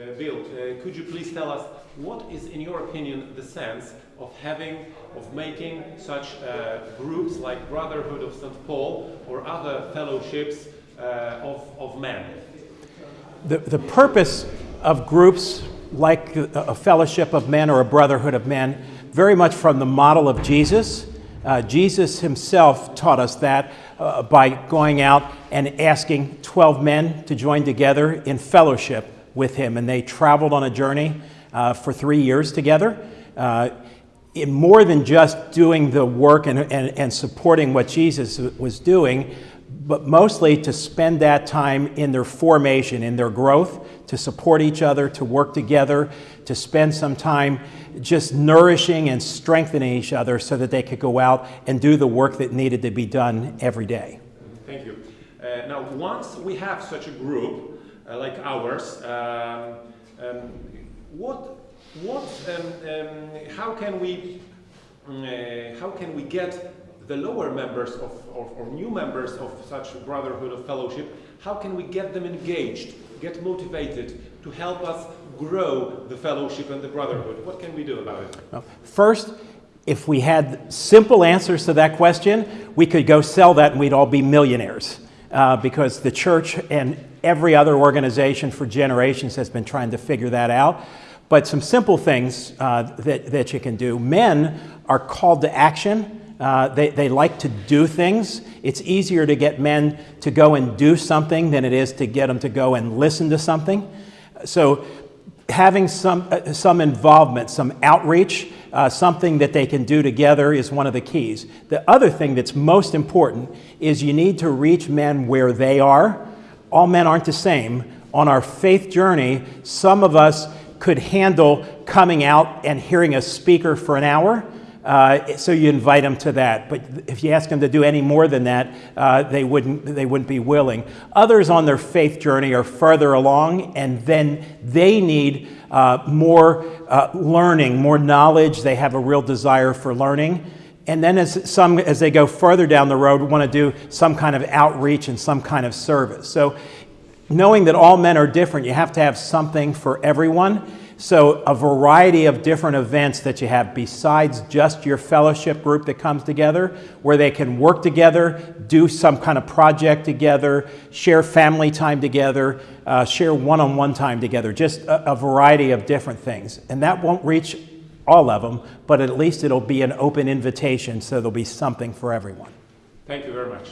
uh, Bill, uh, could you please tell us what is, in your opinion, the sense of having, of making such uh, groups like Brotherhood of St. Paul or other fellowships of, of men? The, the purpose of groups like a a fellowship of men or a brotherhood of men, very much from the model of Jesus. Uh, Jesus himself taught us that uh, by going out and asking 12 men to join together in fellowship with him. And they traveled on a journey uh, for three years together. Uh, in more than just doing the work and, and, and supporting what Jesus was doing, but mostly to spend that time in their formation, in their growth, to support each other, to work together, to spend some time just nourishing and strengthening each other so that they could go out and do the work that needed to be done every day. Thank you. Uh, now, once we have such a group like ours, um, um, what, what, um, how can we, mm, uh, how can we get the lower members of, or, or new members of such brotherhood of fellowship? How can we get them engaged, get motivated to help us grow the fellowship and the brotherhood? What can we do about it? First, if we had simple answers to that question, we could go sell that and we'd all be millionaires. Uh, because the church and every other organization for generations has been trying to figure that out. But some simple things uh, that, that you can do. Men are called to action. Uh, they, they like to do things. It's easier to get men to go and do something than it is to get them to go and listen to something. So having some, uh, some involvement, some outreach, uh, something that they can do together is one of the keys. The other thing that's most important is you need to reach men where they are. All men aren't the same. On our faith journey, some of us could handle coming out and hearing a speaker for an hour. Uh, so you invite them to that. But if you ask them to do any more than that, uh, they, wouldn't, they wouldn't be willing. Others on their faith journey are further along, and then they need uh, more uh, learning, more knowledge. They have a real desire for learning. And then as, some, as they go further down the road, want to do some kind of outreach and some kind of service. So knowing that all men are different, you have to have something for everyone. So, a variety of different events that you have besides just your fellowship group that comes together, where they can work together, do some kind of project together, share family time together, uh, share one on one time together, just a, a variety of different things. And that won't reach all of them, but at least it'll be an open invitation, so there'll be something for everyone. Thank you very much.